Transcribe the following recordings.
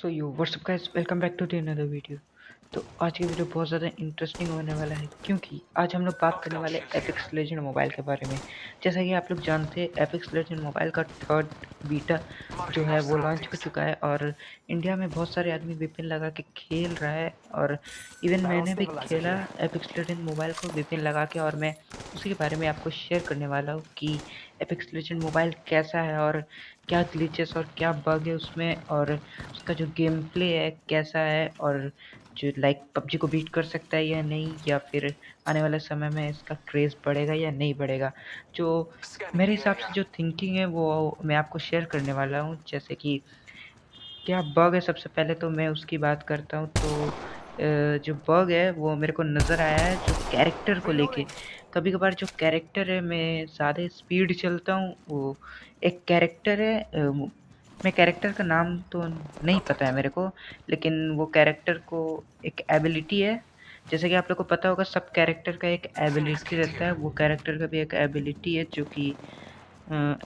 So you what's up guys welcome back to the another video तो आज की video बहुत ज़्यादा इंटरेस्टिंग होने वाला है, क्योंकि आज हम लोग बात करने वाले एपिक्स लेजेंड मोबाइल के बारे में। जैसा कि आप लोग जानते हैं एपिक्स लेजेंड मोबाइल का थर्ड बीटा जो है, वो लॉन्च हो चुका है और इंडिया में बहुत सारे आदमी विपिन लगा के खेल रहा है और इवन मैंने भी खेला एपिक्स लेजेंड मोबाइल को विपिन लगा के और मैं उसी के बारे में आपको शेयर करने वाला हूँ कि एपिक्स लेजेंड मोबाइल कैसा है और क्या ग्लिचेस और क्या बग है उसमें और उसका जो गेम प्ले है कैसा है और जो लाइक पबजी को बीट कर सकता है या नहीं या फिर आने वाले समय में इसका क्रेज़ बढ़ेगा या नहीं बढ़ेगा। जो मेरे हिसाब से जो थिंकिंग है वो मैं आपको शेयर करने वाला हूँ। जैसे कि क्या बग है सबसे पहले तो मैं उसकी बात करता हूँ। तो जो बग है वो मेरे को नज़र आया है जो कैरेक्टर को लेके। कभी कभार जो कैरेक्टर है, मैं ज़्यादा स्पीड चलता हूँ, वो एक कैरेक्टर है मैं कैरेक्टर का नाम तो नहीं पता है मेरे को, लेकिन वो कैरेक्टर को एक एबिलिटी है। जैसे कि आप लोग को पता होगा, सब कैरेक्टर का एक एबिलिटी रहता है, वो कैरेक्टर का भी एक एबिलिटी है, जो कि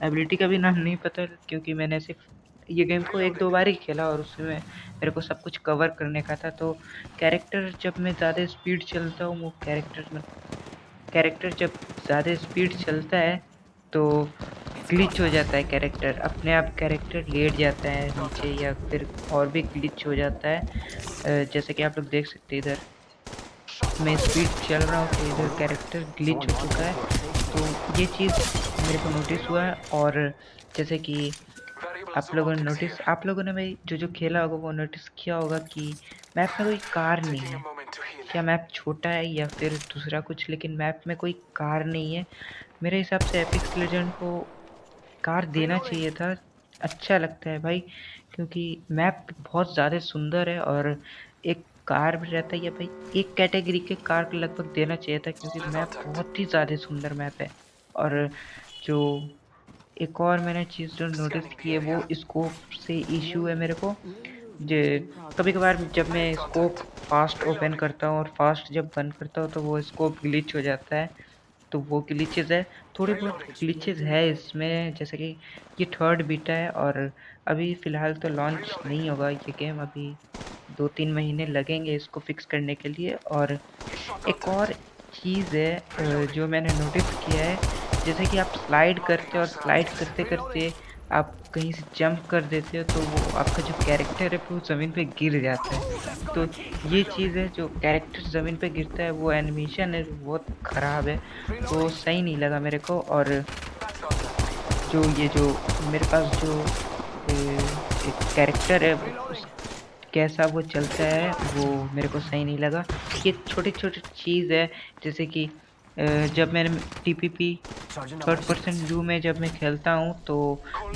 एबिलिटी का भी नाम नहीं पता, क्योंकि मैंने सिर्फ़ ये गेम को एक दो बार ही खेला और उसमें मेरे को सब कुछ कवर करने का था तो कैरेक्टर जब मैं ज़्यादा स्पीड चलता हूँ, वो कैरेक्टर में कैरेक्टर जब ज़्यादा स्पीड चलता है तो ग्लिच हो जाता है कैरेक्टर अपने आप कैरेक्टर लेट जाता है नीचे या फिर और भी ग्लिच हो जाता है। जैसे कि आप लोग देख सकते हैं इधर। मैं स्पीड चल रहा हूँ तो इधर कैरेक्टर ग्लिच हो चुका है। तो ये चीज़ मेरे को नोटिस हुआ है और जैसे कि आप लोगों ने नोटिस आप लोगों ने भाई जो जो खेला होगा, वो नोटिस किया होगा कि मैप में कोई कार नहीं है। क्या मैप छोटा है या फिर दूसरा कुछ लेकिन मैप में कोई कार नहीं है। मेरे हिसाब से एपिक्स लेजेंड को कार देना चाहिए था। अच्छा लगता है भाई क्योंकि मैप बहुत ज़्यादा सुंदर है और एक कार भी रहता है या भाई एक कैटेगरी के कार को लगभग देना चाहिए था क्योंकि मैप बहुत ही ज़्यादा सुंदर मैप है। और जो एक और मैंने चीज़ जो नोटिस की है वो स्कोप से इशू है मेरे को। जो कभी कभार जब मैं स्कोप फास्ट ओपन करता हूँ और फास्ट जब बंद करता हूँ तो वो स्कोप ग्लिच हो जाता है। तो वो ग्लिचेज है। थोड़े बहुत ग्लिचेज है इसमें, जैसे कि ये थर्ड बीटा है और अभी फ़िलहाल तो लॉन्च नहीं होगा ये गेम अभी दो तीन महीने लगेंगे इसको फिक्स करने के लिए। और एक और चीज़ है जो मैंने नोटिस किया है, जैसे कि आप स्लाइड करते और स्लाइड करते करते आप कहीं से जंप कर देते हो तो वो आपका जो कैरेक्टर है, वो ज़मीन पे गिर जाता है। तो ये चीज़ है जो कैरेक्टर ज़मीन पे गिरता है, वो एनिमेशन है बहुत ख़राब है। तो सही नहीं लगा मेरे को और जो ये जो मेरे पास जो एक कैरेक्टर है, कैसा वो चलता है, वो मेरे को सही नहीं लगा। ये छोटी छोटी चीज़ है, जैसे कि जब मैंने टी थर्ड पर्सन व्यू में जब मैं खेलता हूँ तो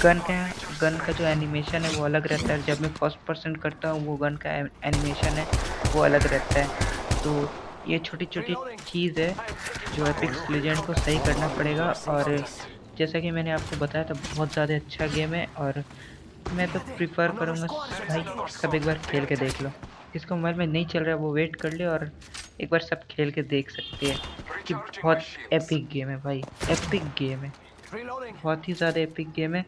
गन का गन का जो एनिमेशन है वो अलग रहता है। जब मैं फ़र्स्ट पर्सन करता हूँ वो गन का एनिमेशन है वो अलग रहता है। तो ये छोटी छोटी चीज़ है जो एपिक्स लेजेंड को सही करना पड़ेगा। और जैसा कि मैंने आपको बताया था बहुत ज़्यादा अच्छा गेम है। और मैं तो प्रिफर करूँगा भाई सब एक बार खेल के देख लो। जिसको मोबाइल में नहीं चल रहा है वो वेट कर ले और एक बार सब खेल के देख सकते हैं। कि बहुत एपिक गेम है भाई। एपिक गेम है। बहुत ही ज़्यादा एपिक गेम है।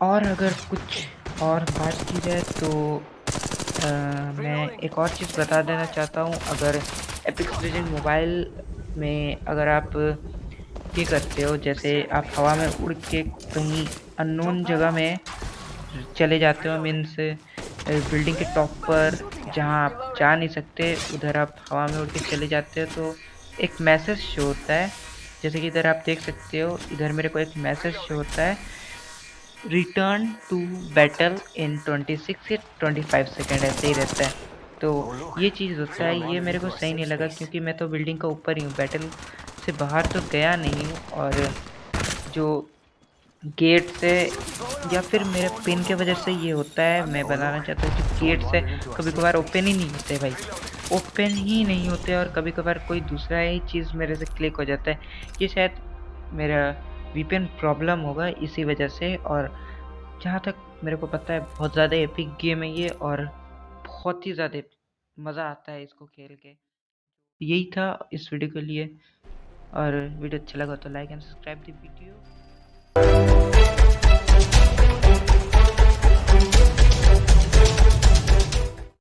और अगर कुछ और बात की जाए तो आ, मैं एक और चीज़ बता देना चाहता हूँ। अगर एपिक लेजेंड मोबाइल में अगर आप ये करते हो जैसे आप हवा में उड़ के कहीं अननोन जगह में चले जाते हो मीन्स बिल्डिंग के टॉप पर जहाँ आप जा नहीं सकते, उधर आप हवा में उड़ के चले जाते हो तो एक मैसेज शो होता है। जैसे कि इधर आप देख सकते हो, इधर मेरे को एक मैसेज शो होता है रिटर्न टू बैटल इन 26 या 25 सेकेंड ऐसे ही रहता है। तो ये चीज़ होता है, ये मेरे को सही नहीं लगा, क्योंकि मैं तो बिल्डिंग का ऊपर ही हूँ बैटल से बाहर तो गया नहीं हूँ, और जो गेट से या फिर मेरे पिन के वजह से ये होता है, मैं बताना चाहता हूँ कि गेट से कभी कभार ओपन ही नहीं होते भाई। ओपन ही नहीं होते और कभी कभार कोई दूसरा ही चीज़ मेरे से क्लिक हो जाता है। ये शायद मेरा वीपीएन प्रॉब्लम होगा इसी वजह से और जहाँ तक मेरे को पता है, बहुत ज़्यादा एपिक गेम है ये और बहुत ही ज़्यादा मज़ा आता है इसको खेल के। यही था इस वीडियो के लिए और वीडियो अच्छा लगा तो like and subscribe the video